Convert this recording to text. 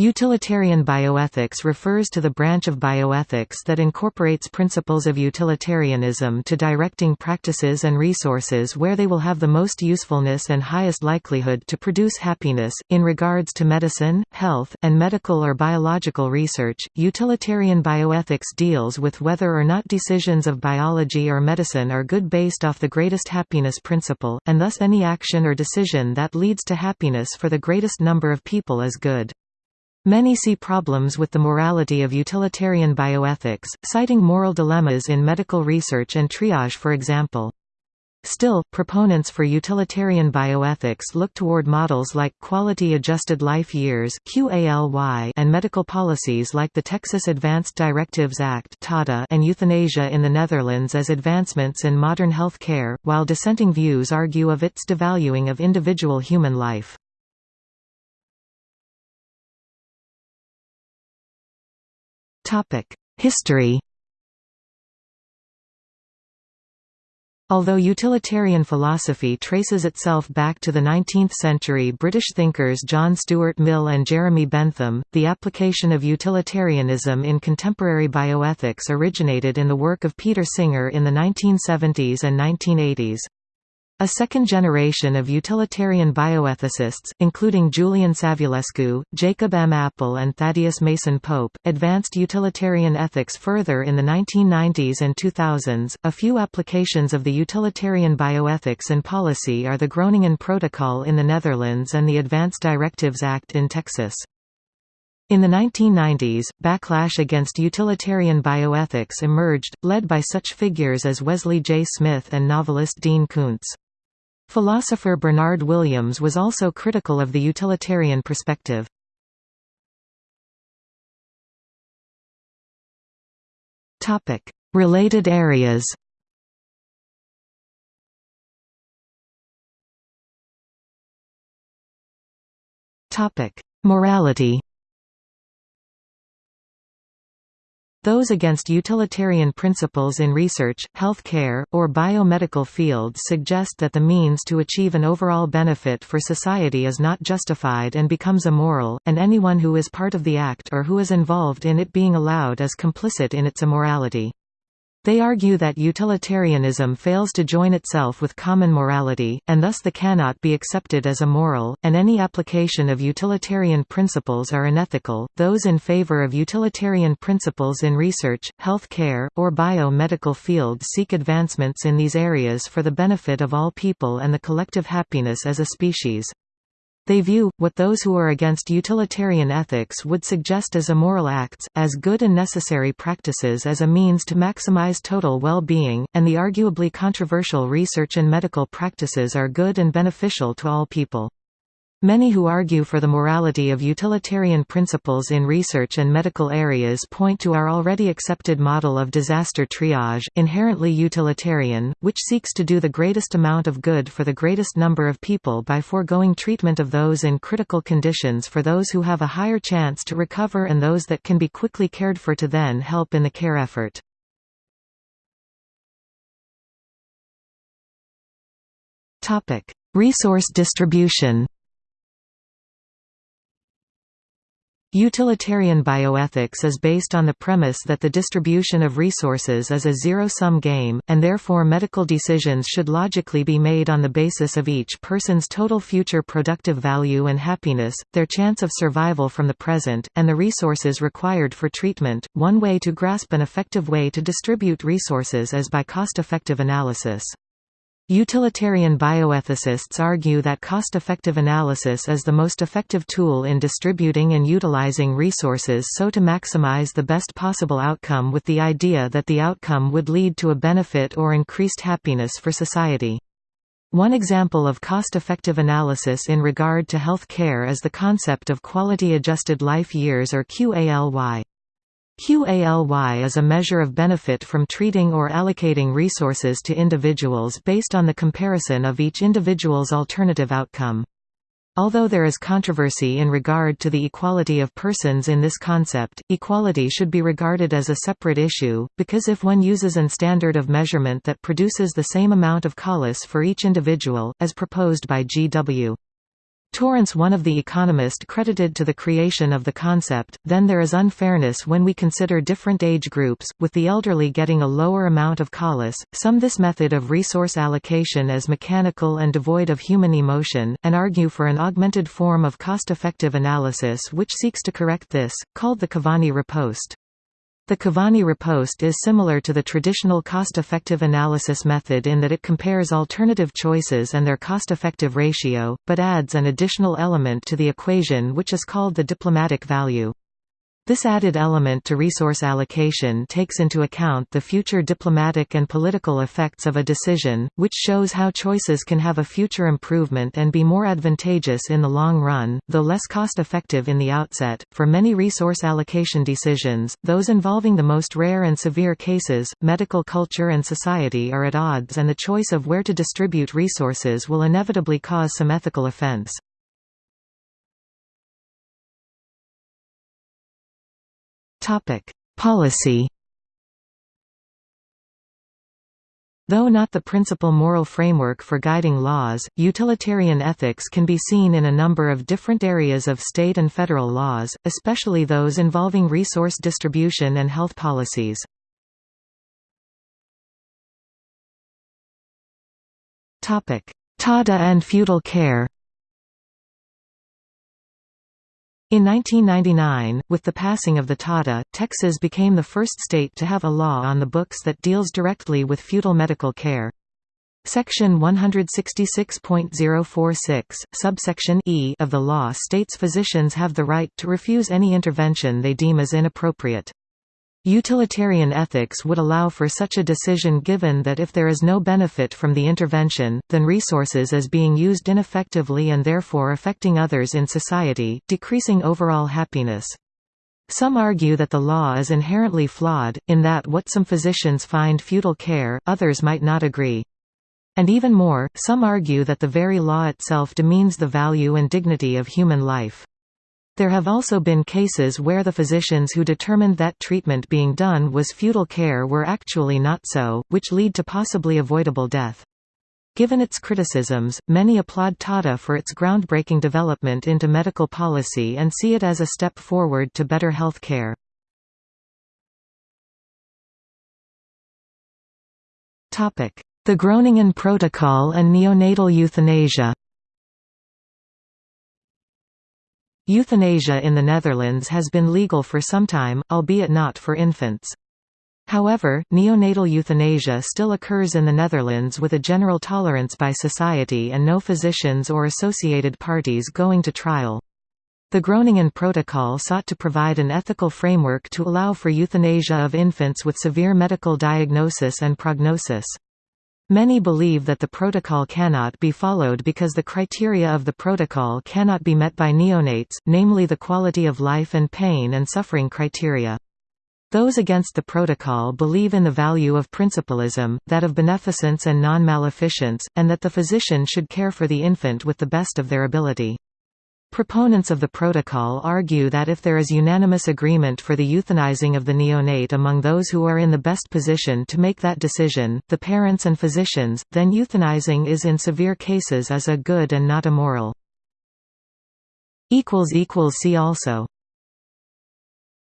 Utilitarian bioethics refers to the branch of bioethics that incorporates principles of utilitarianism to directing practices and resources where they will have the most usefulness and highest likelihood to produce happiness. In regards to medicine, health, and medical or biological research, utilitarian bioethics deals with whether or not decisions of biology or medicine are good based off the greatest happiness principle, and thus any action or decision that leads to happiness for the greatest number of people is good. Many see problems with the morality of utilitarian bioethics, citing moral dilemmas in medical research and triage for example. Still, proponents for utilitarian bioethics look toward models like Quality-Adjusted Life Years and medical policies like the Texas Advanced Directives Act and euthanasia in the Netherlands as advancements in modern health care, while dissenting views argue of its devaluing of individual human life. History Although utilitarian philosophy traces itself back to the 19th-century British thinkers John Stuart Mill and Jeremy Bentham, the application of utilitarianism in contemporary bioethics originated in the work of Peter Singer in the 1970s and 1980s. A second generation of utilitarian bioethicists, including Julian Savulescu, Jacob M. Appel and Thaddeus Mason Pope, advanced utilitarian ethics further in the 1990s and 2000s. A few applications of the utilitarian bioethics in policy are the Groningen Protocol in the Netherlands and the Advanced Directives Act in Texas. In the 1990s, backlash against utilitarian bioethics emerged, led by such figures as Wesley J. Smith and novelist Dean Koontz. Philosopher Bernard Williams was also critical of the utilitarian perspective. Related areas Morality Those against utilitarian principles in research, health care, or biomedical fields suggest that the means to achieve an overall benefit for society is not justified and becomes immoral, and anyone who is part of the act or who is involved in it being allowed is complicit in its immorality. They argue that utilitarianism fails to join itself with common morality, and thus the cannot be accepted as immoral, and any application of utilitarian principles are unethical. Those in favor of utilitarian principles in research, health care, or bio-medical fields seek advancements in these areas for the benefit of all people and the collective happiness as a species. They view, what those who are against utilitarian ethics would suggest as immoral acts, as good and necessary practices as a means to maximize total well-being, and the arguably controversial research and medical practices are good and beneficial to all people. Many who argue for the morality of utilitarian principles in research and medical areas point to our already accepted model of disaster triage, inherently utilitarian, which seeks to do the greatest amount of good for the greatest number of people by foregoing treatment of those in critical conditions for those who have a higher chance to recover and those that can be quickly cared for to then help in the care effort. Resource distribution Utilitarian bioethics is based on the premise that the distribution of resources is a zero-sum game, and therefore medical decisions should logically be made on the basis of each person's total future productive value and happiness, their chance of survival from the present, and the resources required for treatment. One way to grasp an effective way to distribute resources is by cost-effective analysis. Utilitarian bioethicists argue that cost-effective analysis is the most effective tool in distributing and utilizing resources so to maximize the best possible outcome with the idea that the outcome would lead to a benefit or increased happiness for society. One example of cost-effective analysis in regard to health care is the concept of quality-adjusted life years or QALY. QALY is a measure of benefit from treating or allocating resources to individuals based on the comparison of each individual's alternative outcome. Although there is controversy in regard to the equality of persons in this concept, equality should be regarded as a separate issue, because if one uses an standard of measurement that produces the same amount of QALYs for each individual, as proposed by G.W. Torrance one of the economist credited to the creation of the concept, then there is unfairness when we consider different age groups, with the elderly getting a lower amount of QALYs, some this method of resource allocation as mechanical and devoid of human emotion, and argue for an augmented form of cost-effective analysis which seeks to correct this, called the Cavani riposte. The Cavani riposte is similar to the traditional cost-effective analysis method in that it compares alternative choices and their cost-effective ratio, but adds an additional element to the equation which is called the diplomatic value. This added element to resource allocation takes into account the future diplomatic and political effects of a decision, which shows how choices can have a future improvement and be more advantageous in the long run, though less cost-effective in the outset. For many resource allocation decisions, those involving the most rare and severe cases, medical culture and society are at odds and the choice of where to distribute resources will inevitably cause some ethical offense. Topic: Policy. Though not the principal moral framework for guiding laws, utilitarian ethics can be seen in a number of different areas of state and federal laws, especially those involving resource distribution and health policies. Tada and futile care In 1999, with the passing of the Tada, Texas became the first state to have a law on the books that deals directly with futile medical care. Section 166.046, subsection e of the law states physicians have the right to refuse any intervention they deem as inappropriate. Utilitarian ethics would allow for such a decision given that if there is no benefit from the intervention, then resources is being used ineffectively and therefore affecting others in society, decreasing overall happiness. Some argue that the law is inherently flawed, in that what some physicians find futile care, others might not agree. And even more, some argue that the very law itself demeans the value and dignity of human life. There have also been cases where the physicians who determined that treatment being done was futile care were actually not so, which lead to possibly avoidable death. Given its criticisms, many applaud TADA for its groundbreaking development into medical policy and see it as a step forward to better health care. The Groningen Protocol and neonatal euthanasia Euthanasia in the Netherlands has been legal for some time, albeit not for infants. However, neonatal euthanasia still occurs in the Netherlands with a general tolerance by society and no physicians or associated parties going to trial. The Groningen Protocol sought to provide an ethical framework to allow for euthanasia of infants with severe medical diagnosis and prognosis. Many believe that the protocol cannot be followed because the criteria of the protocol cannot be met by neonates, namely the quality of life and pain and suffering criteria. Those against the protocol believe in the value of principlism, that of beneficence and non-maleficence, and that the physician should care for the infant with the best of their ability. Proponents of the protocol argue that if there is unanimous agreement for the euthanizing of the neonate among those who are in the best position to make that decision, the parents and physicians, then euthanizing is in severe cases as a good and not a moral. See also